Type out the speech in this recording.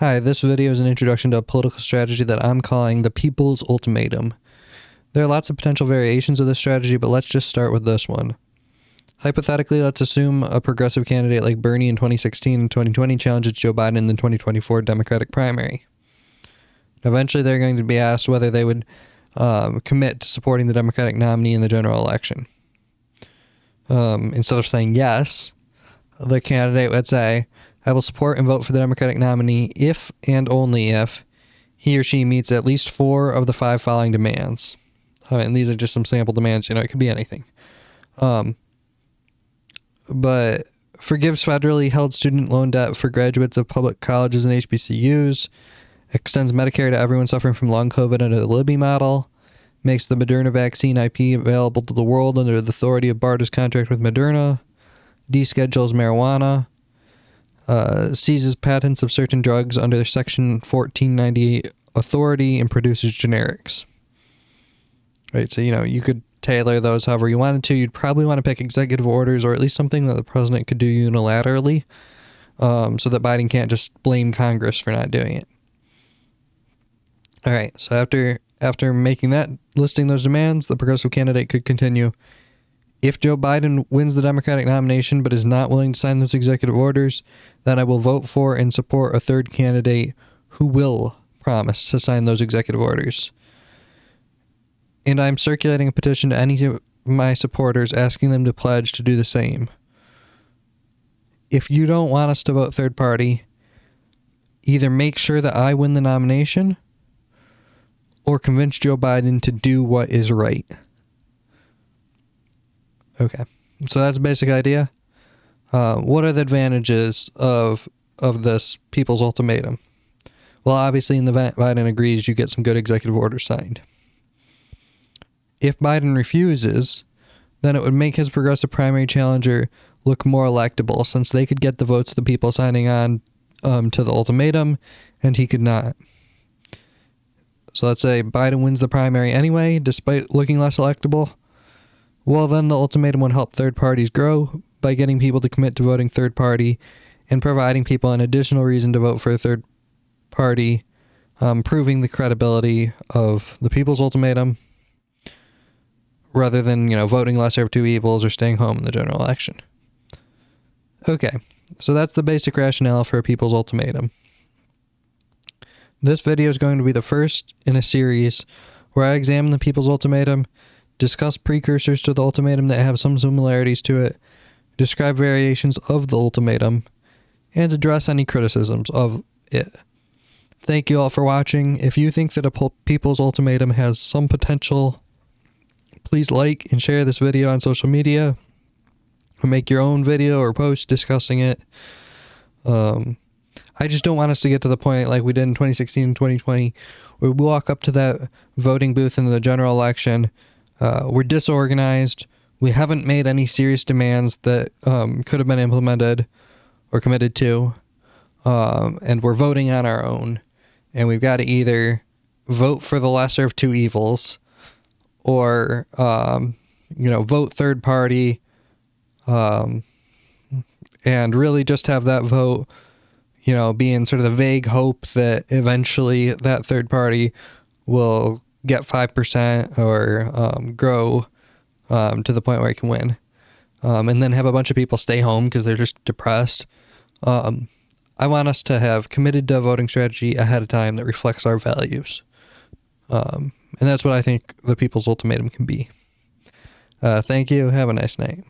Hi, this video is an introduction to a political strategy that I'm calling the People's Ultimatum. There are lots of potential variations of this strategy, but let's just start with this one. Hypothetically, let's assume a progressive candidate like Bernie in 2016 and 2020 challenges Joe Biden in the 2024 Democratic primary. Eventually, they're going to be asked whether they would um, commit to supporting the Democratic nominee in the general election. Um, instead of saying yes, the candidate would say, I will support and vote for the Democratic nominee if and only if he or she meets at least four of the five following demands. Uh, and these are just some sample demands, you know, it could be anything. Um, but forgives federally held student loan debt for graduates of public colleges and HBCUs, extends Medicare to everyone suffering from long COVID under the Libby model, makes the Moderna vaccine IP available to the world under the authority of BARDA's contract with Moderna, deschedules marijuana, uh, seizes patents of certain drugs under Section 1498 authority and produces generics. Right, so you know you could tailor those however you wanted to. You'd probably want to pick executive orders or at least something that the president could do unilaterally, um, so that Biden can't just blame Congress for not doing it. All right, so after after making that listing those demands, the progressive candidate could continue. If Joe Biden wins the Democratic nomination but is not willing to sign those executive orders, then I will vote for and support a third candidate who will promise to sign those executive orders. And I'm circulating a petition to any of my supporters asking them to pledge to do the same. If you don't want us to vote third party, either make sure that I win the nomination or convince Joe Biden to do what is right. Okay, so that's the basic idea. Uh, what are the advantages of of this people's ultimatum? Well, obviously, in the Biden agrees, you get some good executive orders signed. If Biden refuses, then it would make his progressive primary challenger look more electable, since they could get the votes of the people signing on um, to the ultimatum, and he could not. So let's say Biden wins the primary anyway, despite looking less electable. Well, then the ultimatum would help third parties grow by getting people to commit to voting third party and providing people an additional reason to vote for a third party, um, proving the credibility of the people's ultimatum rather than, you know, voting lesser of two evils or staying home in the general election. Okay, so that's the basic rationale for a people's ultimatum. This video is going to be the first in a series where I examine the people's ultimatum discuss precursors to the ultimatum that have some similarities to it, describe variations of the ultimatum, and address any criticisms of it. Thank you all for watching. If you think that a people's ultimatum has some potential, please like and share this video on social media, or make your own video or post discussing it. Um, I just don't want us to get to the point like we did in 2016 and 2020, where we walk up to that voting booth in the general election uh, we're disorganized. We haven't made any serious demands that um, could have been implemented or committed to. Um, and we're voting on our own. And we've got to either vote for the lesser of two evils or, um, you know, vote third party um, and really just have that vote, you know, being sort of the vague hope that eventually that third party will get 5% or um, grow um, to the point where I can win. Um, and then have a bunch of people stay home because they're just depressed. Um, I want us to have committed to a voting strategy ahead of time that reflects our values. Um, and that's what I think the people's ultimatum can be. Uh, thank you. Have a nice night.